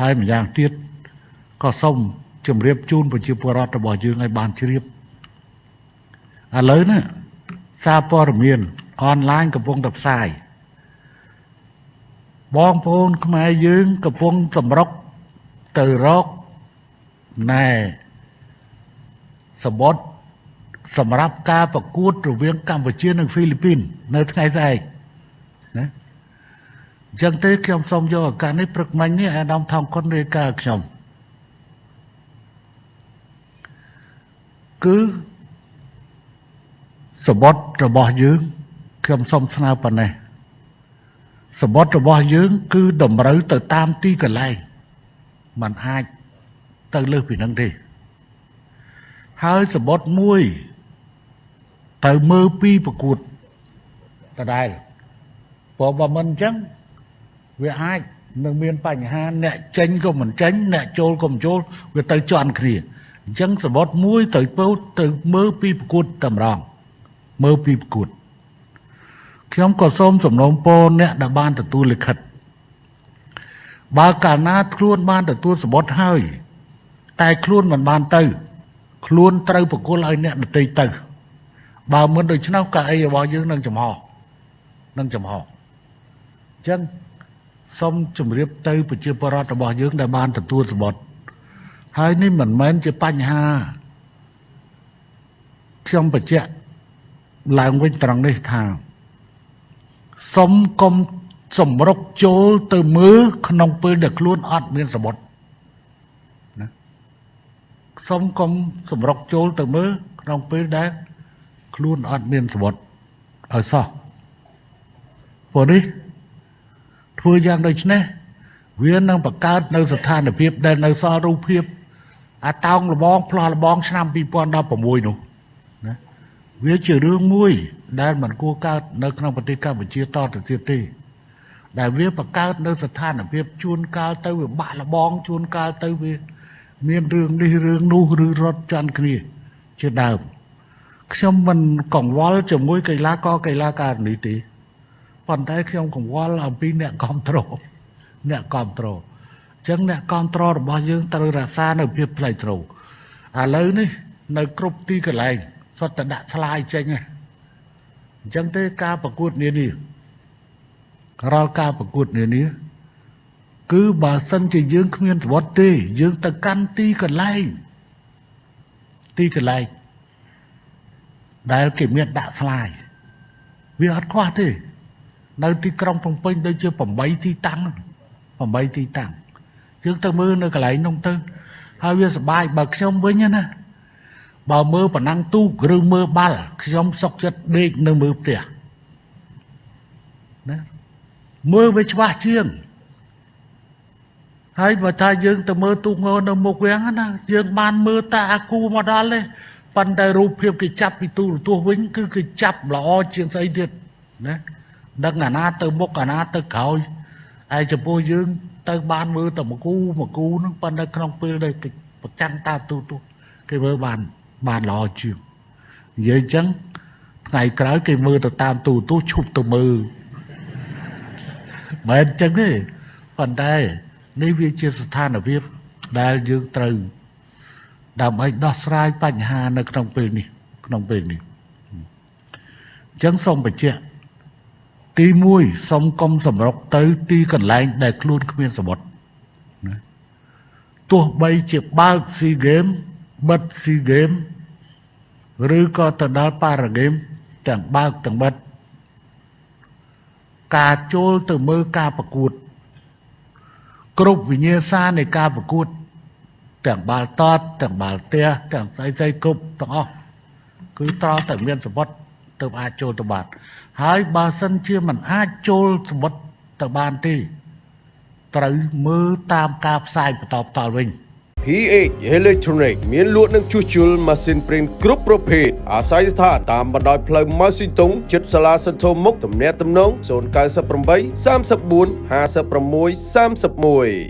ហើយម្យ៉ាងទៀតក៏សូមជម្រាបជូនប្រជាពលរដ្ឋរបស់យើងឲ្យបានជ្រាបឥឡូវនេះសារព័ត៌មានអនឡាញកំពុងតែផ្សាយបងប្អូនខ្មែរយើងកំពុងសម្រុកទៅរកណែសបុតសម្រាប់ការប្រកួតរវាងកម្ពុជានិងហ្វីលីពីន នៅថ្ងៃស្អែកណា អញ្ចឹងទេខ្ញុំសូមយកឱកាសនេះព្រឹកមិញនេះអាដាមថងគុណរាយការណ៍ខ្ញុំគឺសបុតរបស់យើងខ្ញុំសូមស្នើប៉ុណ្ណេះសបុតរបស់យើង គឺតម្រូវទៅតាមទីកន្លែងมันអាចទៅលើសពីនឹងទេហើយសបុតមួយទៅមើលពីប្រកួតដដែលព្រោះបើមិនអញ្ចឹង វាអាចនឹងមានបញ្ហាអ្នកចេញក៏មិនចេញអ្នកចូលក៏មិនចូលវាទៅជន់គ្នាអញ្ចឹងសបុតមួយទៅពោទៅមើលពីប្រកួតតម្រងមើលពីប្រកួតខ្ញុំក៏សូមសំណូមពរអ្នកដែលបានទទួលលិខិតបើកាលណាខ្លួនបានទទួលសបុតហើយ តែខ្លួនមិនបានទៅ ខ្លួនត្រូវប្រគល់ឲ្យអ្នកដទៃទៅបើមិនដូច្នោះកៅអីរបស់យើងនឹងចំហនឹងចំហអញ្ចឹង សូមជម្រាបទៅប្រជាពលរដ្ឋរបស់យើងដែលបានទទួលសបុតហើយនេះមិនមែនជាបញ្ហាខ្ញុំបញ្ជាក់ឡើងវិញត្រង់នេះថាសុំកុំសម្រុកចូលទៅមើលក្នុងពេលដែលខ្លួនអត់មានសមុទ្រណាសុំកុំសម្រុកចូលទៅមើលក្នុងពេលដែលខ្លួនអត់មានសមុទ្រឲ្យសោះព្រោះនេះ ធ្វើយ៉ាងដូចនេះវានឹងបង្កើតនៅស្ថានភាពដែលនៅសល់រូបភាពអាតោងលបងផ្លោះលបង ឆ្នាំ2016នោះណាវាជារឿងមួយ ដែលមិនគួរកើតនៅក្នុងប្រទេសកម្ពុជាតទៅទៀតទេដែលវាបង្កើតនៅស្ថានភាពជួនកាលទៅវាបាក់លបងជួនកាលទៅវាមានរឿងនេះរឿងនោះឬរត់ចាន់គ្នា ជាដើមខ្ញុំមិនកង្វល់ជាមួយកីឡាករកីឡាករនេះទេ ប៉ុន្តែខ្ញុំកង្វល់អំពីអ្នកគ្រប់គ្រងអ្នកគ្រប់គ្រងអញ្ចឹងអ្នកគ្រប់គ្រងរបស់យើងត្រូវរក្សានៅភាពថ្លៃថ្នូរឥឡូវនេះនៅគ្រប់ទីកន្លែងសុទ្ធតែដាក់ឆ្លាយចេញហ្នឹងអញ្ចឹងទេការប្រកួតនានារាល់ការប្រកួតនានាគឺបើសិនជាយើងគ្មានសវត្តទេ យើងទៅកាន់ទីកន្លែងទីកន្លែងដែលគេមានដាក់ស្លាយវាអត់ខ្វះទេ នៅទីក្រុងភ្នំពេញដូចជា8ទីតាំង8ទីតាំងយើងទៅមើលនៅកន្លែងនោះទៅហើយវាសបាយបើខ្ញុំវិញណាបើមើលប៉ណ្ណឹងទូកឬមើលបាល់ខ្ញុំសុកចិត្តដេកនៅមើលផ្ទះណាមើលវាច្បាស់ជាងហើយបើថាយើងទៅមើលទូកងនៅមុខវាំងណាយើងបានមើលតាអាគូមកដល់ទេប៉ុន្តែរូបភាពគេចាប់ពីទូរទស្សន៍វិញគឺគេចាប់ល្អជាងស្អីទៀតណា ដឹងអាណាទៅមុខអាណាទៅក្រោយឯចំពោះយើង ទៅបានមើលតែមួយគូមួយគូហ្នឹងប៉ុន្តែក្នុងពេលដែលប្រចាំតាមទូទស្សន៍គេមើលបានបានល្អជាងនិយាយអញ្ចឹងថ្ងៃក្រោយគេមើលទៅតាមទូទស្សន៍ឈប់ទៅមើលមិនអញ្ចឹងទេប៉ុន្តែនេះវាជាស្ថានភាពដែលយើងត្រូវដើម្បីដោះស្រាយបញ្ហានៅក្នុងពេលនេះក្នុងពេលនេះអញ្ចឹងសូមបញ្ជាក់ ទី1សូមកុំសម្រុកទៅទីកន្លែងដែលខ្លួនគ្មានសមុទ្រណាទោះបីជាបើកស៊ីហ្គេមបិទស៊ីហ្គេមឬក៏ទៅដល់ប៉ារ៉ាហ្គេមទាំងបើកទាំងបិទការចូលទៅមើលការប្រកួត គ្រប់វិញ្ញាសានៃការប្រកួត ទាំងបាល់តតទាំងបាល់ទះទាំងស្អីស្អីគ្រប់ទាំងអស់គឺត្រូវតែមានសម្បត្តិទៅអាចចូលទៅបាន ហើយបើសិនជាមិនអាចចូលសម្បត្តិទៅបានទេត្រូវមើលតាមការផ្សាយបន្តបន្តវិញ PH Electronic មានលក់និងជួសជុលម៉ាស៊ីនប្រេងគ្រប់ប្រភេទអាស្រ័យស្ថានតាមបណ្ដោយផ្លូវម៉ៅស៊ីតុងជិតសាលាសន្ធមុខទំនាក់ទំនង098 34 56 31